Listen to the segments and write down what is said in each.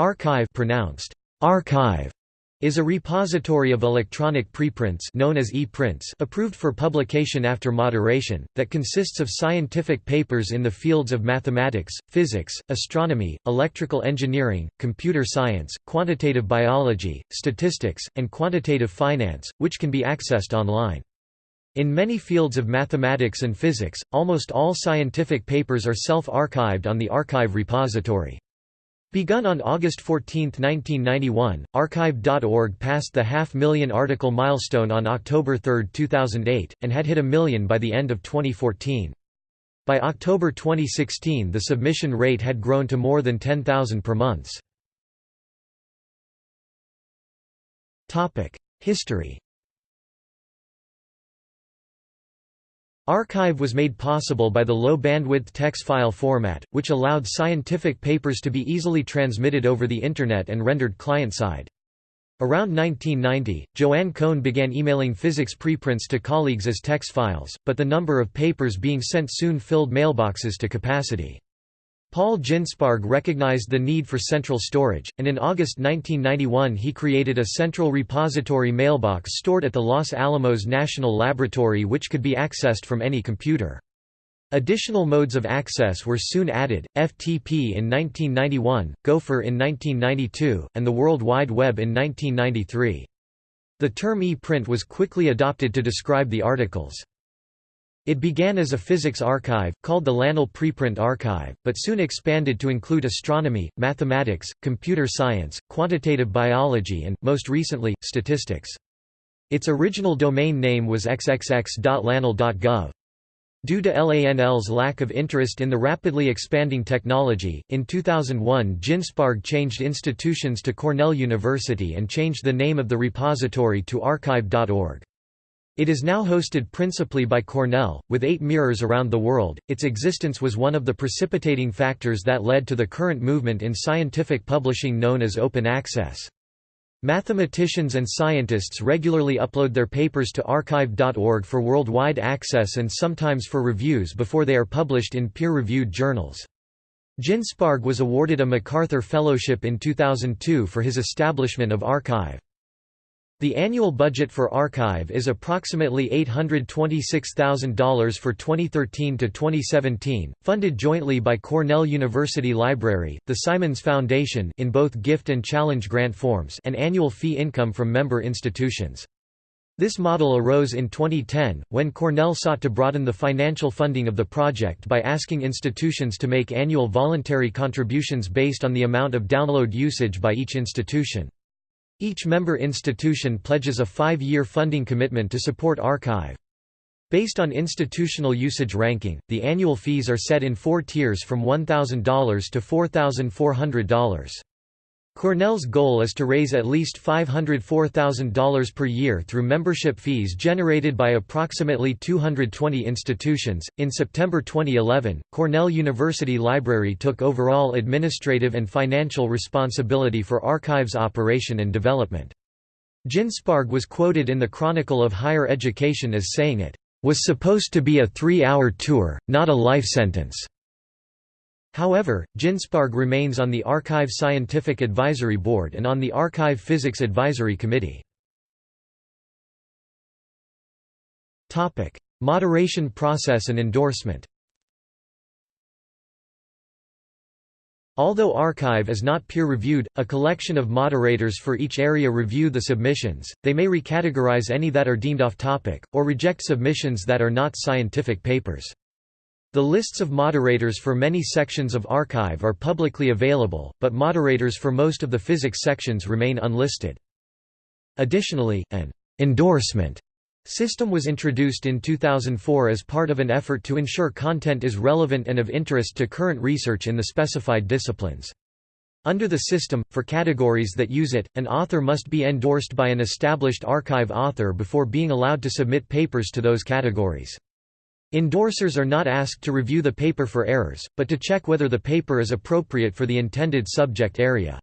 arXiv pronounced archive is a repository of electronic preprints known as e-prints approved for publication after moderation, that consists of scientific papers in the fields of mathematics, physics, astronomy, electrical engineering, computer science, quantitative biology, statistics, and quantitative finance, which can be accessed online. In many fields of mathematics and physics, almost all scientific papers are self-archived on the arXiv repository. Begun on August 14, 1991, arXiv.org passed the half-million article milestone on October 3, 2008, and had hit a million by the end of 2014. By October 2016 the submission rate had grown to more than 10,000 per month. History arXiv was made possible by the low-bandwidth text file format, which allowed scientific papers to be easily transmitted over the Internet and rendered client-side. Around 1990, Joanne Cohn began emailing physics preprints to colleagues as text files, but the number of papers being sent soon filled mailboxes to capacity. Paul Ginsparg recognized the need for central storage, and in August 1991 he created a central repository mailbox stored at the Los Alamos National Laboratory which could be accessed from any computer. Additional modes of access were soon added, FTP in 1991, Gopher in 1992, and the World Wide Web in 1993. The term e-print was quickly adopted to describe the articles. It began as a physics arXiv, called the LANL Preprint Archive, but soon expanded to include astronomy, mathematics, computer science, quantitative biology and, most recently, statistics. Its original domain name was xxx.lanl.gov. Due to LANL's lack of interest in the rapidly expanding technology, in 2001 Ginsparg changed institutions to Cornell University and changed the name of the repository to archive.org. It is now hosted principally by Cornell, with eight mirrors around the world. Its existence was one of the precipitating factors that led to the current movement in scientific publishing known as open access. Mathematicians and scientists regularly upload their papers to arXiv.org for worldwide access and sometimes for reviews before they are published in peer-reviewed journals. Ginsparg was awarded a MacArthur Fellowship in 2002 for his establishment of arXiv. The annual budget for arXiv is approximately $826,000 for 2013 to 2017, funded jointly by Cornell University Library, the Simons Foundation in both gift and challenge grant forms and annual fee income from member institutions. This model arose in 2010, when Cornell sought to broaden the financial funding of the project by asking institutions to make annual voluntary contributions based on the amount of download usage by each institution. Each member institution pledges a five-year funding commitment to support arXiv. Based on institutional usage ranking, the annual fees are set in four tiers from $1,000 to $4,400. Cornell's goal is to raise at least $504,000 per year through membership fees generated by approximately 220 institutions. In September 2011, Cornell University Library took overall administrative and financial responsibility for arXiv's operation and development. Ginsparg was quoted in the Chronicle of Higher Education as saying it was supposed to be a three-hour tour, not a life sentence. However, Ginsparg remains on the arXiv Scientific Advisory Board and on the arXiv Physics Advisory Committee. Moderation process and endorsement Although arXiv is not peer-reviewed, a collection of moderators for each area review the submissions, they may recategorize any that are deemed off-topic, or reject submissions that are not scientific papers. The lists of moderators for many sections of arXiv are publicly available, but moderators for most of the physics sections remain unlisted. Additionally, an endorsement system was introduced in 2004 as part of an effort to ensure content is relevant and of interest to current research in the specified disciplines. Under the system, for categories that use it, an author must be endorsed by an established arXiv author before being allowed to submit papers to those categories. Endorsers are not asked to review the paper for errors, but to check whether the paper is appropriate for the intended subject area.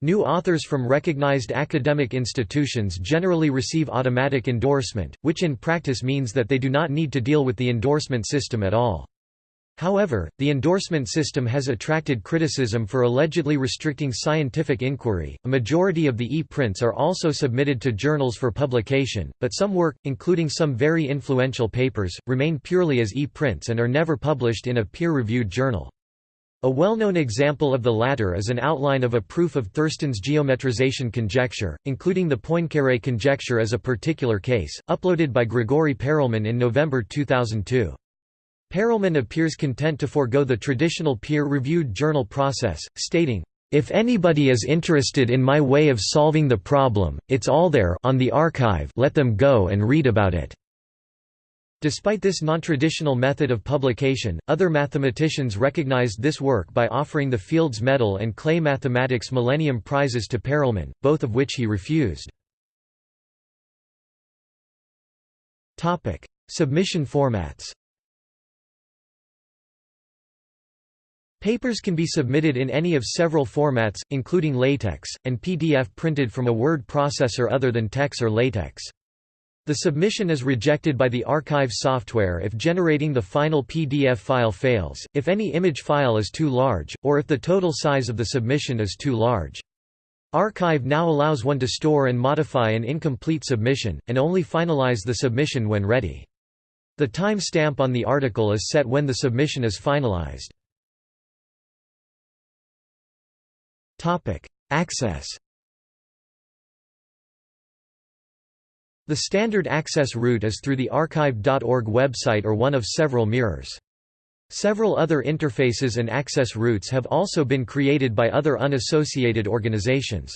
New authors from recognized academic institutions generally receive automatic endorsement, which in practice means that they do not need to deal with the endorsement system at all. However, the endorsement system has attracted criticism for allegedly restricting scientific inquiry. A majority of the e-prints are also submitted to journals for publication, but some work, including some very influential papers, remain purely as e-prints and are never published in a peer-reviewed journal. A well-known example of the latter is an outline of a proof of Thurston's geometrization conjecture, including the Poincaré conjecture as a particular case, uploaded by Grigori Perelman in November 2002. Perelman appears content to forego the traditional peer-reviewed journal process, stating, "...if anybody is interested in my way of solving the problem, it's all there on the arXiv let them go and read about it." Despite this non-traditional method of publication, other mathematicians recognized this work by offering the Fields Medal and Clay Mathematics Millennium Prizes to Perelman, both of which he refused. Submission formats Papers can be submitted in any of several formats, including LaTeX, and PDF printed from a word processor other than TeX or LaTeX. The submission is rejected by the arXiv software if generating the final PDF file fails, if any image file is too large, or if the total size of the submission is too large. arXiv now allows one to store and modify an incomplete submission, and only finalize the submission when ready. The time stamp on the article is set when the submission is finalized. Topic: Access. The standard access route is through the arXiv.org website or one of several mirrors. Several other interfaces and access routes have also been created by other unassociated organizations.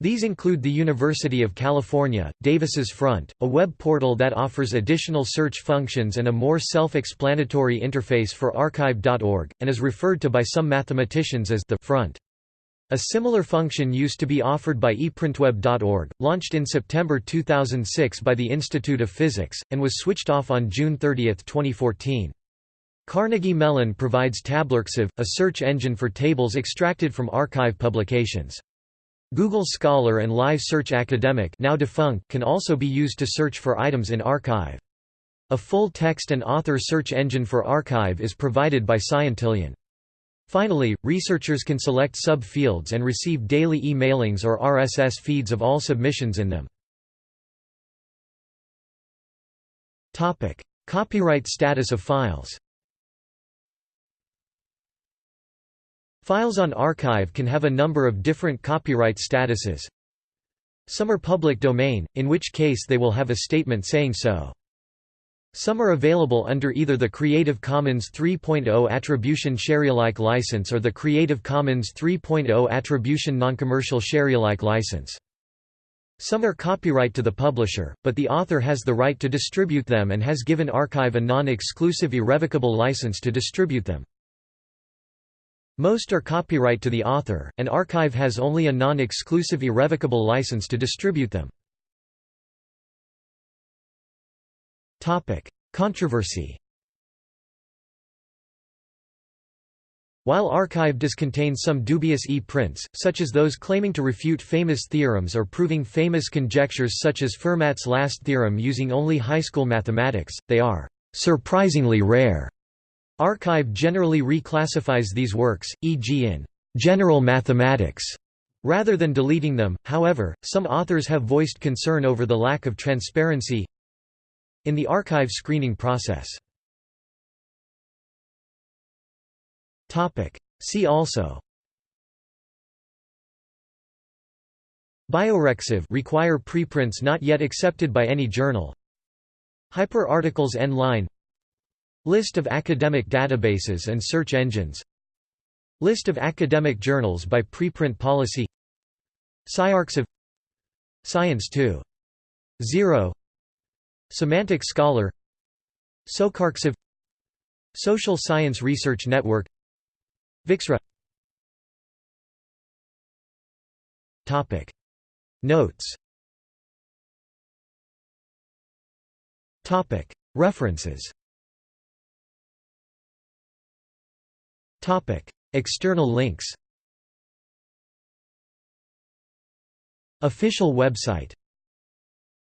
These include the University of California, Davis's Front, a web portal that offers additional search functions and a more self-explanatory interface for arXiv.org, and is referred to by some mathematicians as the Front. A similar function used to be offered by eprintweb.org, launched in September 2006 by the Institute of Physics, and was switched off on June 30, 2014. Carnegie Mellon provides TablArXiv, a search engine for tables extracted from arXiv publications. Google Scholar and Live Search Academic now defunct can also be used to search for items in arXiv. A full text and author search engine for arXiv is provided by Scientillion. Finally, researchers can select sub-fields and receive daily e-mailings or RSS feeds of all submissions in them. Copyright status of files Files on arXiv can have a number of different copyright statuses. Some are public domain, in which case they will have a statement saying so. Some are available under either the Creative Commons 3.0 Attribution Sharealike license or the Creative Commons 3.0 Attribution Noncommercial Sharealike license. Some are copyright to the publisher, but the author has the right to distribute them and has given arXiv a non-exclusive irrevocable license to distribute them. Most are copyright to the author, and arXiv has only a non-exclusive irrevocable license to distribute them. Topic: Controversy. While arXiv does contain some dubious e-prints, such as those claiming to refute famous theorems or proving famous conjectures such as Fermat's last theorem using only high school mathematics, they are surprisingly rare. arXiv generally reclassifies these works, e.g. in general mathematics, rather than deleting them. However, some authors have voiced concern over the lack of transparency in the arXiv screening process. See also. bioRxiv require preprints not yet accepted by any journal. Hyperarticles n-line List of academic databases and search engines. List of academic journals by preprint policy. SciArXiv. Science 2. 0 Semantic Scholar SocArXiv Social Science Research Network viXra. Topic. Notes. Topic. References. Topic. External links. Official website